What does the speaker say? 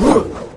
Uh!